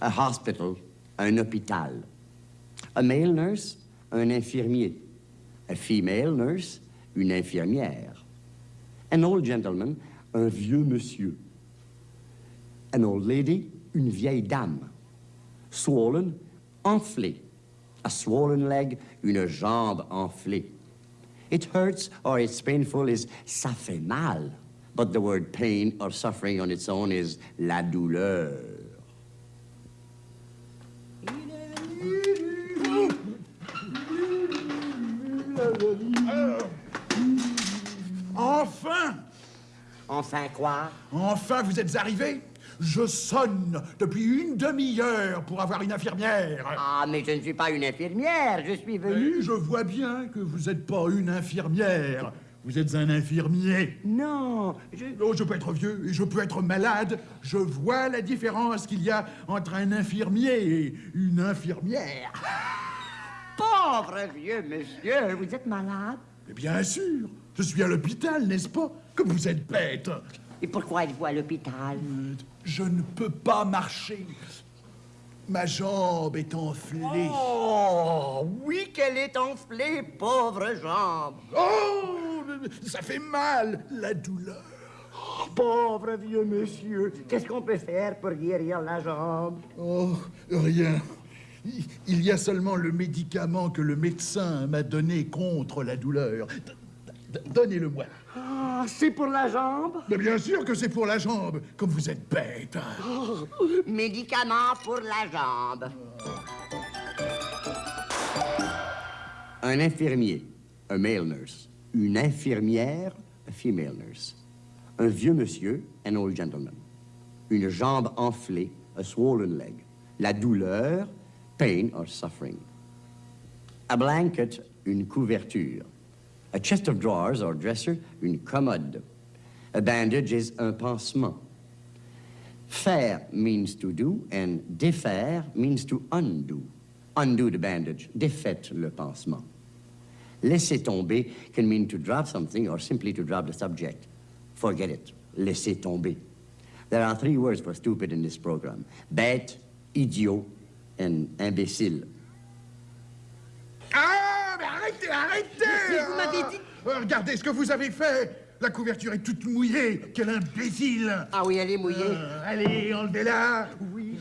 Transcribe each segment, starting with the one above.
A hospital, un hôpital. A male nurse, un infirmier. A female nurse, une infirmière. An old gentleman, un vieux monsieur. An old lady, une vieille dame. Swollen, enflé. A swollen leg, une jambe enflée. It hurts or it's painful is ça fait mal. But the word pain or suffering on its own is la douleur. Enfin Enfin quoi? Enfin, vous êtes arrivés Je sonne depuis une demi-heure pour avoir une infirmière. Ah, mais je ne suis pas une infirmière, je suis venu. Je vois bien que vous n'êtes pas une infirmière. Vous êtes un infirmier. Non, je... Oh, je peux être vieux et je peux être malade. Je vois la différence qu'il y a entre un infirmier et une infirmière. Pauvre vieux monsieur, vous êtes malade? Mais bien sûr, je suis à l'hôpital, n'est-ce pas? Comme vous êtes bête. Et pourquoi êtes-vous à l'hôpital? Je ne peux pas marcher. Ma jambe est enflée. Oh, oui qu'elle est enflée, pauvre jambe. Oh, ça fait mal, la douleur. Pauvre vieux monsieur, qu'est-ce qu'on peut faire pour guérir la jambe? Oh, rien. Il- y a seulement le médicament que le médecin m'a donné contre la douleur. Donnez-le-moi. Ah, c'est pour la jambe? Mais bien sûr que c'est pour la jambe, comme vous êtes bête. Médicament pour la jambe. Un infirmier, a male nurse. Une infirmière, a female nurse. Un vieux monsieur, an old gentleman. Une jambe enflée, a swollen leg. La douleur, pain or suffering. A blanket, une couverture. A chest of drawers or dresser, une commode. A bandage is un pansement. Faire means to do, and défaire means to undo. Undo the bandage, défaite le pansement. Laisser tomber can mean to drop something or simply to drop the subject. Forget it. Laisser tomber. There are three words for stupid in this program. Bête, idiot, and imbécile. Arrêtez, Mais vous m'avez dit- Euh, Regardez ce que vous avez fait La couverture est toute mouillée Quel imbécile Ah oui, elle est mouillée. Euh, Allez, enlevez-la Oui.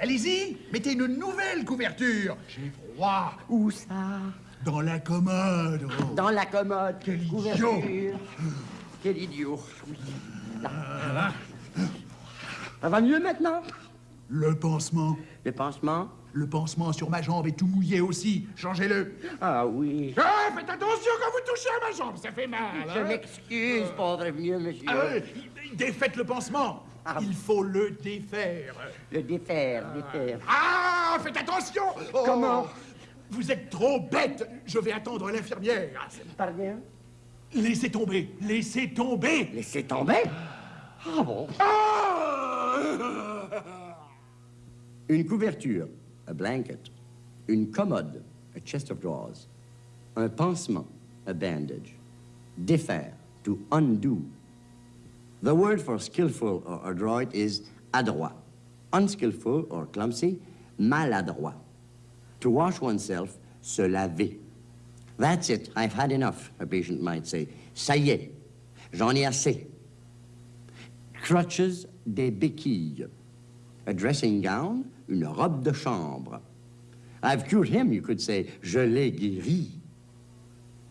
Allez-y, mettez une nouvelle couverture J'ai froid Où ça? Dans la commode oh. Dans la commode. Quel idiot. Couverture. Quel idiot. Oui. Là. Ça va mieux maintenant? Le pansement Le pansement? Le pansement sur ma jambe est tout mouillé aussi Changez-le Ah oui. Ah, faites attention quand vous touchez à ma jambe, ça fait mal Je hein. m'excuse, pauvre vieux monsieur. Ah, euh, Défaites le pansement Ah. Il faut le défaire Le défaire, défaire. Ah, faites attention Oh, Comment? Vous êtes trop bête Je vais attendre l'infirmière. Pardon? Laissez tomber, laissez tomber Laissez tomber? Ah bon? Ah Une couverture, a blanket. Une commode, a chest of drawers. Un pansement, a bandage. Défaire, to undo. The word for skillful or adroit is adroit. Unskillful or clumsy, maladroit. To wash oneself, se laver. That's it, I've had enough, a patient might say. Ça y est, j'en ai assez. Crutches, des béquilles. A dressing gown, une robe de chambre. I've cured him, you could say. Je l'ai guéri.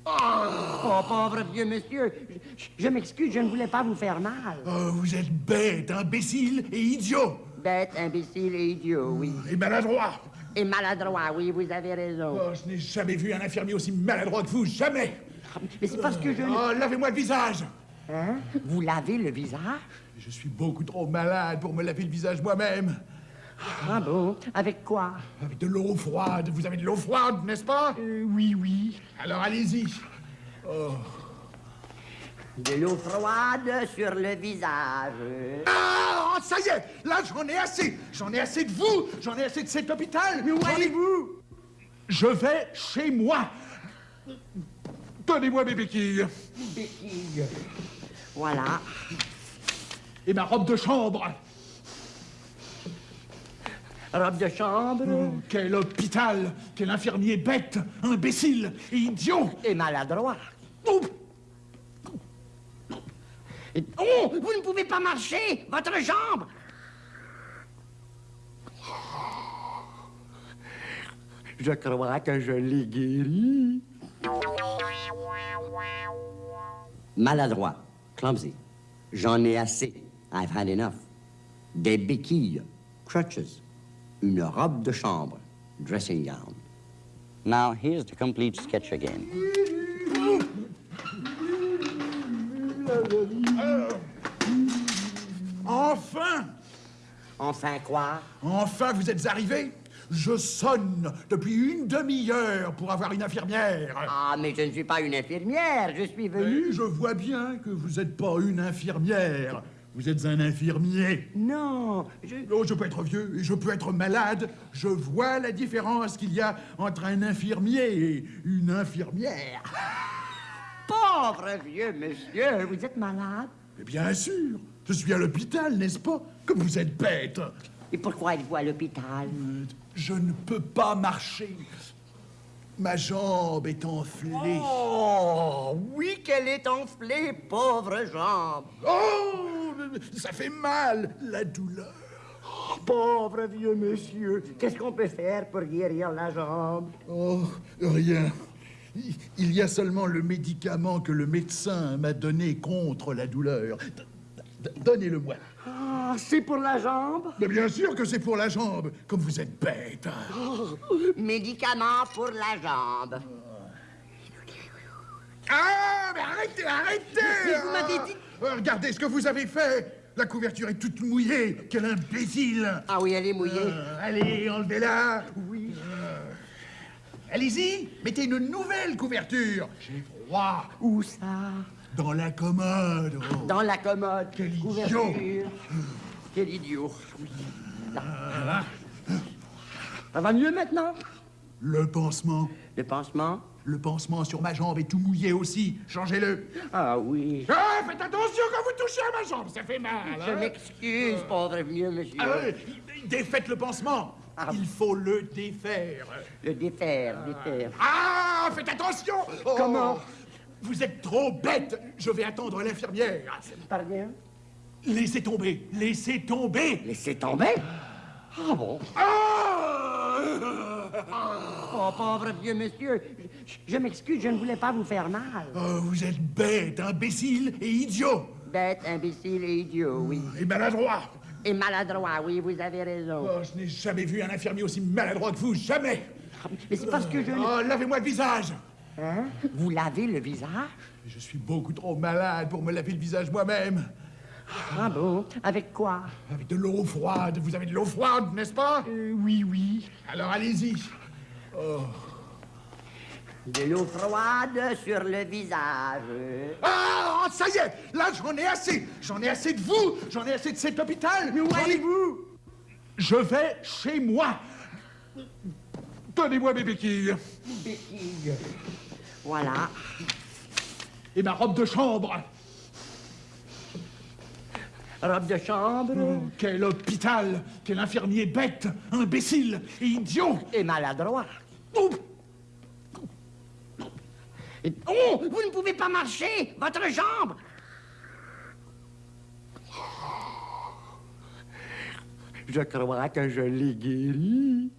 Oh, pauvre vieux monsieur. Je, je m'excuse, je ne voulais pas vous faire mal. Oh, Vous êtes bête, imbécile et idiot Bête, imbécile et idiot, oui. Et maladroit Et maladroit, oui, vous avez raison. Oh, Je n'ai jamais vu un infirmier aussi maladroit que vous, jamais Mais c'est parce que je... Oh, lavez-moi le visage Hein? Vous lavez le visage? Je suis beaucoup trop malade pour me laver le visage moi-même. Ah bon? Avec quoi? Avec de l'eau froide. Vous avez de l'eau froide, n'est-ce pas? Oui, oui. Alors allez-y. De l'eau froide sur le visage. Ah Ah, ça y est Là, j'en ai assez J'en ai assez de vous J'en ai assez de cet hôpital Mais où allez-vous? Je vais chez moi Donnez-moi mes béquilles Béquille. Voilà. et ma robe de chambre. Robe de chambre Quel hôpital Quel infirmier bête, imbécile et idiot et maladroit. Oh, Oh, vous ne pouvez pas marcher Votre jambe Je crois que je l'ai guéri. Maladroit, clumsy. J'en ai assez. I've had enough. Des béquilles, crutches. Une robe de chambre, dressing gown. Now, here's the complete sketch again. Enfin Enfin quoi? Enfin, vous êtes arrivés? Je sonne depuis une demi-heure pour avoir une infirmière. Ah, mais je ne suis pas une infirmière, je suis venu. Je vois bien que vous n'êtes pas une infirmière. Vous êtes un infirmier. Non, je... Oh, je peux être vieux et je peux être malade. Je vois la différence qu'il y a entre un infirmier et une infirmière. Pauvre vieux monsieur, vous êtes malade? Mais bien sûr, je suis à l'hôpital, n'est-ce pas? Comme vous êtes bête. Et pourquoi êtes-vous à l'hôpital? Je ne peux pas marcher. Ma jambe est enflée. Oh, oui qu'elle est enflée, pauvre jambe. Oh, ça fait mal, la douleur. Pauvre vieux monsieur, qu'est-ce qu'on peut faire pour guérir la jambe? Oh, rien. Il- y a seulement le médicament que le médecin m'a donné contre la douleur. Donnez-le-moi. C'est pour la jambe Mais bien sûr que c'est pour la jambe, comme vous êtes bête. Médicament pour la jambe. Ah, mais arrêtez, arrêtez Mais vous m'avez dit- Ah, Regardez ce que vous avez fait La couverture est toute mouillée Quel imbécile Ah oui, elle est mouillée. Euh, Allez, enlevez-la Oui. Allez-y, mettez une nouvelle couverture J'ai froid Où ça? Dans la commode oh. Dans la commode. Quel idiot. Quel idiot. Ça va mieux maintenant? Le pansement Le pansement? Le pansement sur ma jambe est tout mouillé aussi Changez-le Ah oui. Ah, faites attention quand vous touchez à ma jambe, ça fait mal Je hein. m'excuse, pauvre vieux monsieur. Ah, Défaites le pansement Ah. Il faut le défaire Le défaire, défaire. Ah, faites attention Oh, Comment Vous êtes trop bête Je vais attendre l'infirmière. Pardon? Laissez tomber, laissez tomber Laissez tomber Ah bon Ah Oh, pauvre vieux monsieur. Je, je m'excuse, je ne voulais pas vous faire mal. Oh, Vous êtes bête, imbécile et idiot Bête, imbécile et idiot, oui. Et maladroit Et maladroit, oui, vous avez raison. Oh, Je n'ai jamais vu un infirmier aussi maladroit que vous, jamais Mais c'est parce que je... Oh, lavez-moi le visage Hein? Vous lavez le visage? Je suis beaucoup trop malade pour me laver le visage moi-même. Ah bon Avec quoi Avec de l'eau froide. Vous avez de l'eau froide, n'est-ce pas Oui, oui. Alors allez-y. De l'eau froide sur le visage. Ah, ça y est Là, j'en ai assez J'en ai assez de vous J'en ai assez de cet hôpital Mais où allez-vous Je vais chez moi Donnez-moi mes béquilles Béquille. Voilà. et ma robe de chambre. Robe de chambre Quel hôpital Quel infirmier bête, imbécile et idiot et maladroit. Oh, Oh, vous ne pouvez pas marcher Votre jambe Je crois que je l'ai guéri.